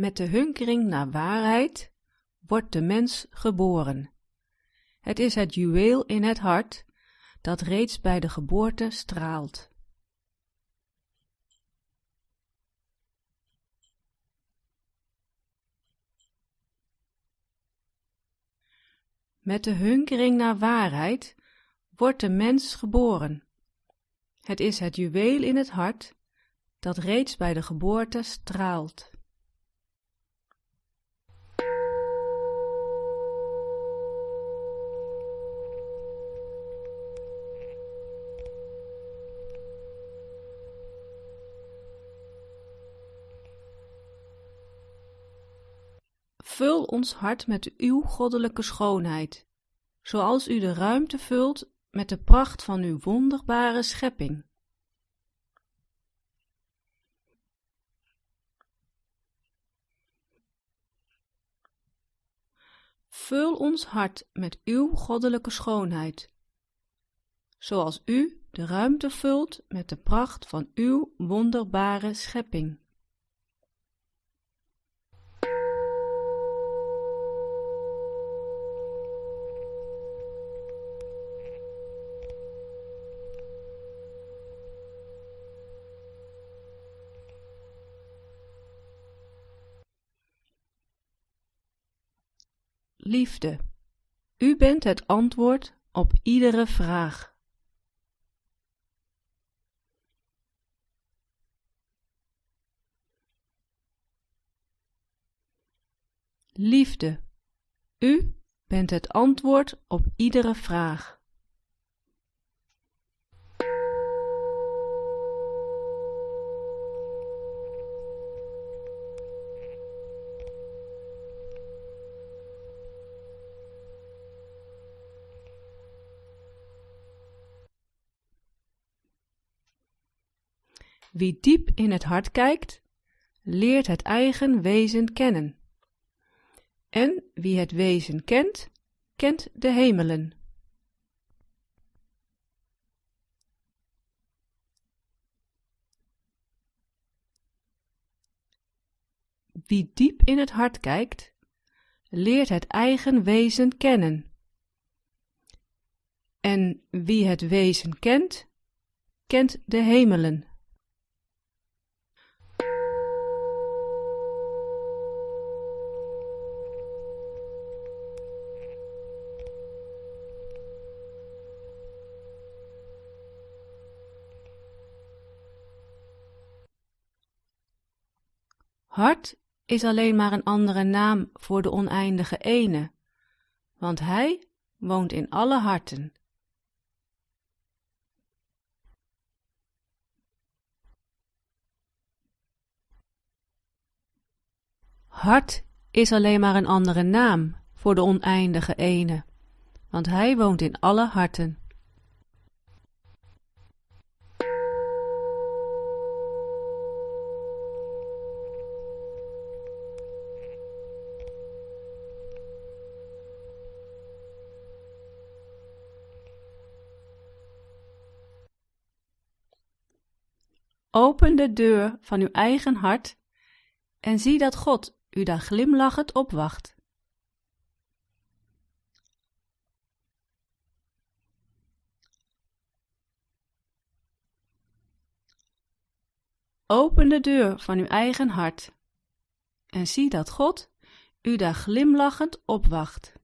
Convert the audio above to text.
Met de hunkering naar waarheid wordt de mens geboren. Het is het juweel in het hart dat reeds bij de geboorte straalt. Met de hunkering naar waarheid wordt de mens geboren. Het is het juweel in het hart dat reeds bij de geboorte straalt. Vul ons hart met uw goddelijke schoonheid, zoals u de ruimte vult met de pracht van uw wonderbare schepping. Vul ons hart met uw goddelijke schoonheid, zoals u de ruimte vult met de pracht van uw wonderbare schepping. Liefde, u bent het antwoord op iedere vraag. Liefde, u bent het antwoord op iedere vraag. Wie diep in het hart kijkt, leert het eigen wezen kennen. En wie het wezen kent, kent de hemelen. Wie diep in het hart kijkt, leert het eigen wezen kennen. En wie het wezen kent, kent de hemelen. Hart is alleen maar een andere naam voor de oneindige ene, want hij woont in alle harten. Hart is alleen maar een andere naam voor de oneindige ene, want hij woont in alle harten. Open de deur van uw eigen hart en zie dat God u daar glimlachend opwacht. Open de deur van uw eigen hart en zie dat God u daar glimlachend opwacht.